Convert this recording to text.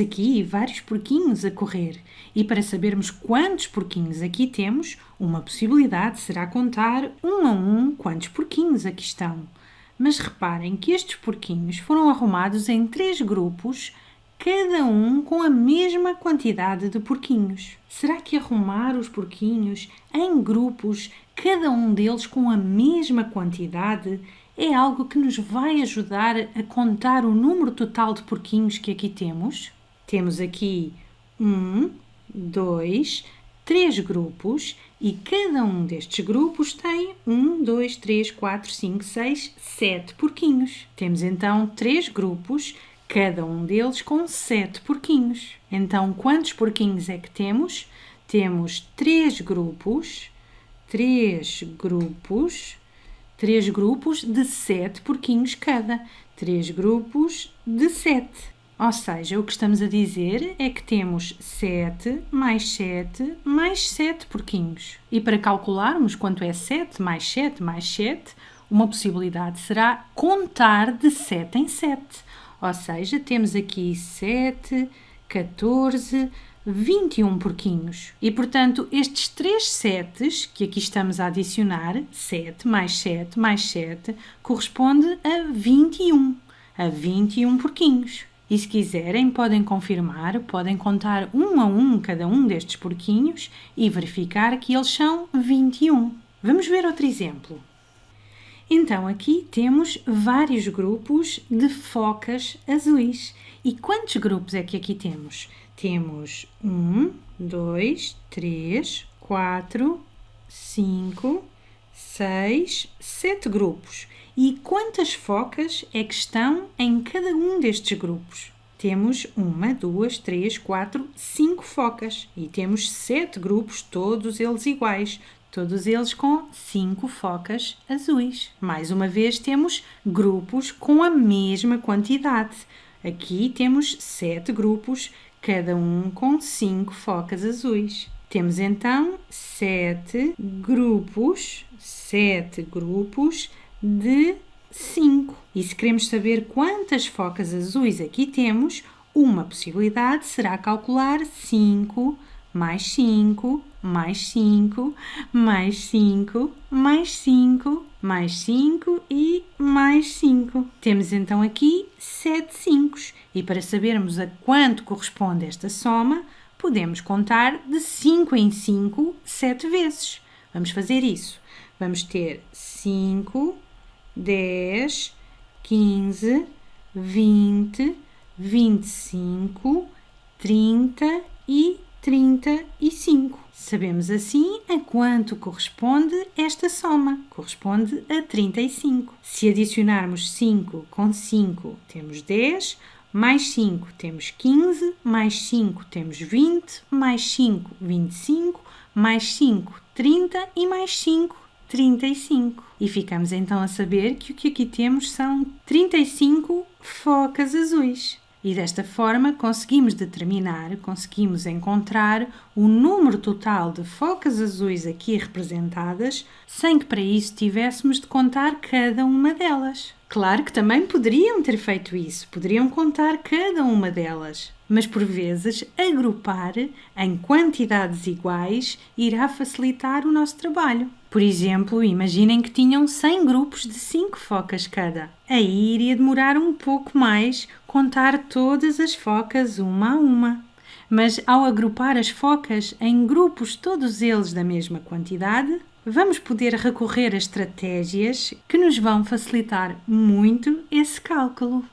aqui vários porquinhos a correr e para sabermos quantos porquinhos aqui temos, uma possibilidade será contar um a um quantos porquinhos aqui estão. Mas reparem que estes porquinhos foram arrumados em três grupos, cada um com a mesma quantidade de porquinhos. Será que arrumar os porquinhos em grupos, cada um deles com a mesma quantidade, é algo que nos vai ajudar a contar o número total de porquinhos que aqui temos? Temos aqui um, dois, três grupos e cada um destes grupos tem um, dois, três, quatro, cinco, seis, sete porquinhos. Temos então três grupos, cada um deles com sete porquinhos. Então, quantos porquinhos é que temos? Temos três grupos, três grupos, três grupos de sete porquinhos cada. Três grupos de sete. Ou seja, o que estamos a dizer é que temos 7 mais 7 mais 7 porquinhos. E para calcularmos quanto é 7 mais 7 mais 7, uma possibilidade será contar de 7 em 7. Ou seja, temos aqui 7, 14, 21 porquinhos. E, portanto, estes três setes que aqui estamos a adicionar, 7 mais 7 mais 7, corresponde a 21. A 21 porquinhos. E se quiserem, podem confirmar, podem contar um a um cada um destes porquinhos e verificar que eles são 21. Vamos ver outro exemplo. Então, aqui temos vários grupos de focas azuis. E quantos grupos é que aqui temos? Temos um, dois, três, quatro, cinco, seis, sete grupos. E quantas focas é que estão em cada um destes grupos? Temos uma, duas, três, quatro, cinco focas e temos sete grupos, todos eles iguais, todos eles com cinco focas azuis. Mais uma vez, temos grupos com a mesma quantidade. Aqui temos sete grupos, cada um com cinco focas azuis. Temos então sete grupos, sete grupos de 5. E se queremos saber quantas focas azuis aqui temos, uma possibilidade será calcular 5 mais 5, mais 5, mais 5, mais 5, mais 5 e mais 5. Temos então aqui 7 5 e para sabermos a quanto corresponde esta soma, podemos contar de 5 em 5 7 vezes. Vamos fazer isso. Vamos ter 5 dez, quinze, vinte, vinte e cinco, trinta e trinta e cinco. Sabemos assim a quanto corresponde esta soma. Corresponde a 35. Se adicionarmos 5 com 5, temos 10, mais 5 temos 15, mais 5 temos 20, mais 5, 25, mais 5, 30 e mais 5, 35. E ficamos então a saber que o que aqui temos são 35 focas azuis. E desta forma conseguimos determinar, conseguimos encontrar o número total de focas azuis aqui representadas, sem que para isso tivéssemos de contar cada uma delas. Claro que também poderiam ter feito isso, poderiam contar cada uma delas, mas por vezes agrupar em quantidades iguais irá facilitar o nosso trabalho. Por exemplo, imaginem que tinham 100 grupos de 5 focas cada. Aí iria demorar um pouco mais contar todas as focas uma a uma. Mas ao agrupar as focas em grupos, todos eles da mesma quantidade, vamos poder recorrer a estratégias que nos vão facilitar muito esse cálculo.